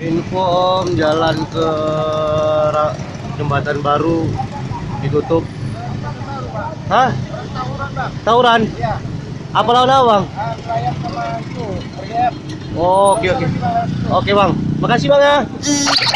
Info Om jalan ke jembatan baru ditutup. Hah? Tawuran? Ya. Apa lawan abang? Oh, oke oke. Oke bang, makasih bang ya.